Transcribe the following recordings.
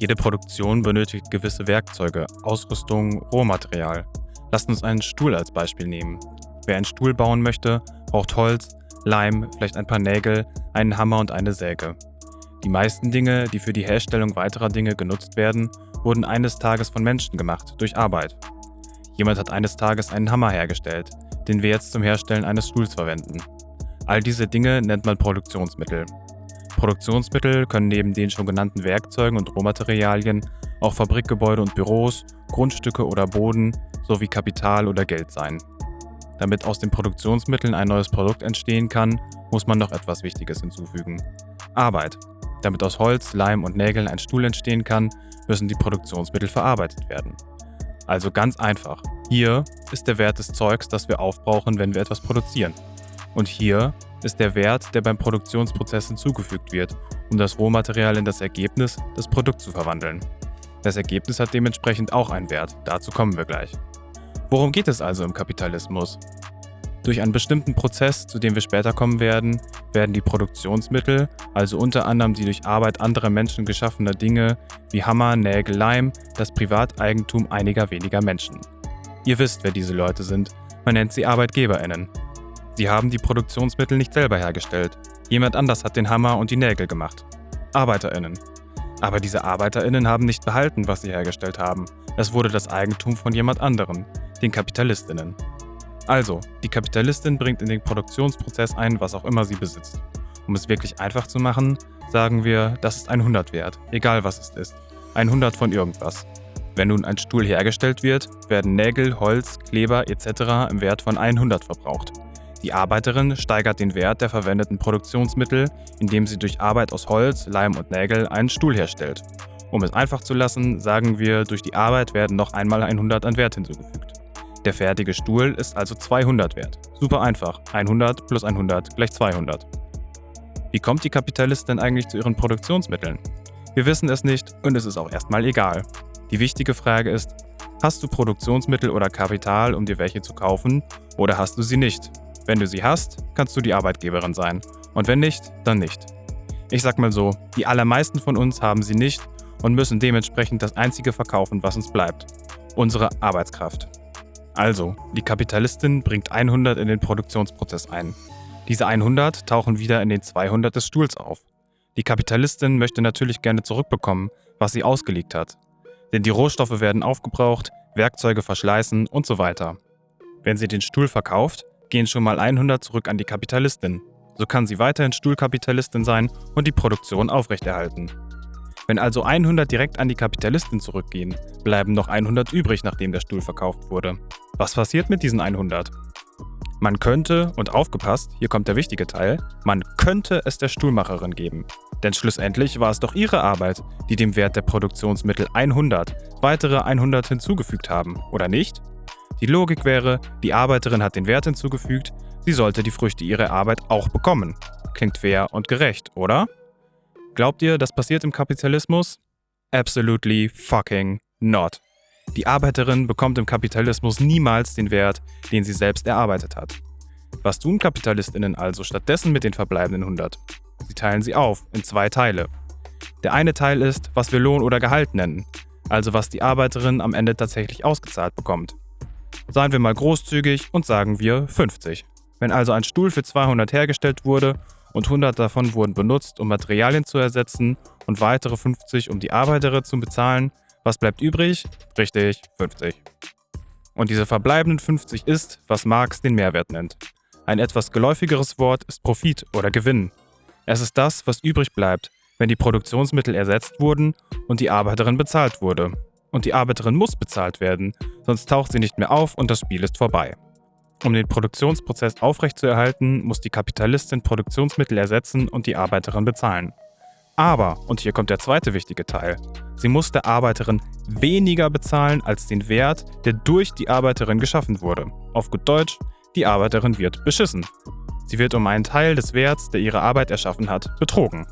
Jede Produktion benötigt gewisse Werkzeuge, Ausrüstung, Rohmaterial. Lasst uns einen Stuhl als Beispiel nehmen. Wer einen Stuhl bauen möchte, braucht Holz, Leim, vielleicht ein paar Nägel, einen Hammer und eine Säge. Die meisten Dinge, die für die Herstellung weiterer Dinge genutzt werden, wurden eines Tages von Menschen gemacht, durch Arbeit. Jemand hat eines Tages einen Hammer hergestellt, den wir jetzt zum Herstellen eines Stuhls verwenden. All diese Dinge nennt man Produktionsmittel. Produktionsmittel können neben den schon genannten Werkzeugen und Rohmaterialien auch Fabrikgebäude und Büros, Grundstücke oder Boden sowie Kapital oder Geld sein. Damit aus den Produktionsmitteln ein neues Produkt entstehen kann, muss man noch etwas Wichtiges hinzufügen. Arbeit. Damit aus Holz, Leim und Nägeln ein Stuhl entstehen kann, müssen die Produktionsmittel verarbeitet werden. Also ganz einfach. Hier ist der Wert des Zeugs, das wir aufbrauchen, wenn wir etwas produzieren. Und hier ist der Wert, der beim Produktionsprozess hinzugefügt wird, um das Rohmaterial in das Ergebnis, das Produkt zu verwandeln. Das Ergebnis hat dementsprechend auch einen Wert, dazu kommen wir gleich. Worum geht es also im Kapitalismus? Durch einen bestimmten Prozess, zu dem wir später kommen werden, werden die Produktionsmittel, also unter anderem die durch Arbeit anderer Menschen geschaffene Dinge wie Hammer, Nägel, Leim, das Privateigentum einiger weniger Menschen. Ihr wisst, wer diese Leute sind, man nennt sie Arbeitgeberinnen. Sie haben die Produktionsmittel nicht selber hergestellt, jemand anders hat den Hammer und die Nägel gemacht. Arbeiterinnen. Aber diese Arbeiterinnen haben nicht behalten, was sie hergestellt haben. Es wurde das Eigentum von jemand anderem, den Kapitalistinnen. Also, die Kapitalistin bringt in den Produktionsprozess ein, was auch immer sie besitzt. Um es wirklich einfach zu machen, sagen wir, das ist ein 100 wert, egal was es ist. Ein 100 von irgendwas. Wenn nun ein Stuhl hergestellt wird, werden Nägel, Holz, Kleber etc. im Wert von 100 verbraucht. Die Arbeiterin steigert den Wert der verwendeten Produktionsmittel, indem sie durch Arbeit aus Holz, Leim und Nägel einen Stuhl herstellt. Um es einfach zu lassen, sagen wir, durch die Arbeit werden noch einmal 100 an Wert hinzugefügt. Der fertige Stuhl ist also 200 wert. Super einfach. 100 plus 100 gleich 200. Wie kommt die Kapitalistin eigentlich zu ihren Produktionsmitteln? Wir wissen es nicht und es ist auch erstmal egal. Die wichtige Frage ist, hast du Produktionsmittel oder Kapital, um dir welche zu kaufen, oder hast du sie nicht? Wenn du sie hast, kannst du die Arbeitgeberin sein. Und wenn nicht, dann nicht. Ich sag mal so, die allermeisten von uns haben sie nicht und müssen dementsprechend das einzige verkaufen, was uns bleibt. Unsere Arbeitskraft. Also, die Kapitalistin bringt 100 in den Produktionsprozess ein. Diese 100 tauchen wieder in den 200 des Stuhls auf. Die Kapitalistin möchte natürlich gerne zurückbekommen, was sie ausgelegt hat. Denn die Rohstoffe werden aufgebraucht, Werkzeuge verschleißen und so weiter. Wenn sie den Stuhl verkauft, gehen schon mal 100 zurück an die Kapitalistin. So kann sie weiterhin Stuhlkapitalistin sein und die Produktion aufrechterhalten. Wenn also 100 direkt an die Kapitalistin zurückgehen, bleiben noch 100 übrig, nachdem der Stuhl verkauft wurde. Was passiert mit diesen 100? Man könnte, und aufgepasst, hier kommt der wichtige Teil, man könnte es der Stuhlmacherin geben. Denn schlussendlich war es doch ihre Arbeit, die dem Wert der Produktionsmittel 100 weitere 100 hinzugefügt haben, oder nicht? Die Logik wäre, die Arbeiterin hat den Wert hinzugefügt, sie sollte die Früchte ihrer Arbeit auch bekommen. Klingt fair und gerecht, oder? Glaubt ihr, das passiert im Kapitalismus? Absolutely fucking not. Die Arbeiterin bekommt im Kapitalismus niemals den Wert, den sie selbst erarbeitet hat. Was tun Kapitalistinnen also stattdessen mit den verbleibenden 100? Sie teilen sie auf in zwei Teile. Der eine Teil ist, was wir Lohn oder Gehalt nennen, also was die Arbeiterin am Ende tatsächlich ausgezahlt bekommt. Seien wir mal großzügig und sagen wir 50. Wenn also ein Stuhl für 200 hergestellt wurde und 100 davon wurden benutzt, um Materialien zu ersetzen und weitere 50, um die Arbeiterin zu bezahlen, was bleibt übrig? Richtig, 50. Und diese verbleibenden 50 ist, was Marx den Mehrwert nennt. Ein etwas geläufigeres Wort ist Profit oder Gewinn. Es ist das, was übrig bleibt, wenn die Produktionsmittel ersetzt wurden und die Arbeiterin bezahlt wurde. Und die Arbeiterin muss bezahlt werden, sonst taucht sie nicht mehr auf und das Spiel ist vorbei. Um den Produktionsprozess aufrechtzuerhalten, muss die Kapitalistin Produktionsmittel ersetzen und die Arbeiterin bezahlen. Aber, und hier kommt der zweite wichtige Teil, sie muss der Arbeiterin weniger bezahlen als den Wert, der durch die Arbeiterin geschaffen wurde. Auf gut Deutsch, die Arbeiterin wird beschissen. Sie wird um einen Teil des Werts, der ihre Arbeit erschaffen hat, betrogen.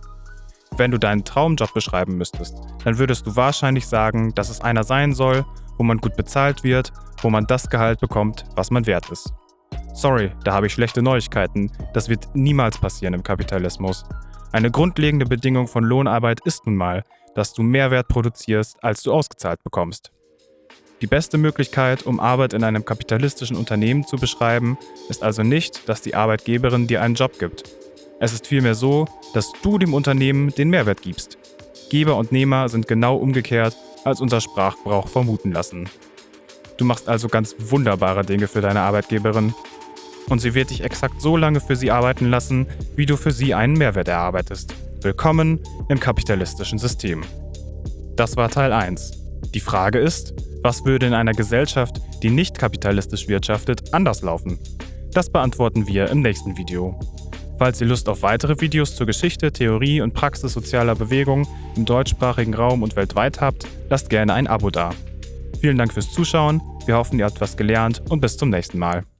Wenn du deinen Traumjob beschreiben müsstest, dann würdest du wahrscheinlich sagen, dass es einer sein soll, wo man gut bezahlt wird, wo man das Gehalt bekommt, was man wert ist. Sorry, da habe ich schlechte Neuigkeiten. Das wird niemals passieren im Kapitalismus. Eine grundlegende Bedingung von Lohnarbeit ist nun mal, dass du mehr Wert produzierst, als du ausgezahlt bekommst. Die beste Möglichkeit, um Arbeit in einem kapitalistischen Unternehmen zu beschreiben, ist also nicht, dass die Arbeitgeberin dir einen Job gibt. Es ist vielmehr so, dass du dem Unternehmen den Mehrwert gibst. Geber und Nehmer sind genau umgekehrt, als unser Sprachgebrauch vermuten lassen. Du machst also ganz wunderbare Dinge für deine Arbeitgeberin. Und sie wird dich exakt so lange für sie arbeiten lassen, wie du für sie einen Mehrwert erarbeitest. Willkommen im kapitalistischen System. Das war Teil 1. Die Frage ist, was würde in einer Gesellschaft, die nicht kapitalistisch wirtschaftet, anders laufen? Das beantworten wir im nächsten Video. Falls ihr Lust auf weitere Videos zur Geschichte, Theorie und Praxis sozialer Bewegung im deutschsprachigen Raum und weltweit habt, lasst gerne ein Abo da. Vielen Dank fürs Zuschauen, wir hoffen, ihr habt was gelernt und bis zum nächsten Mal.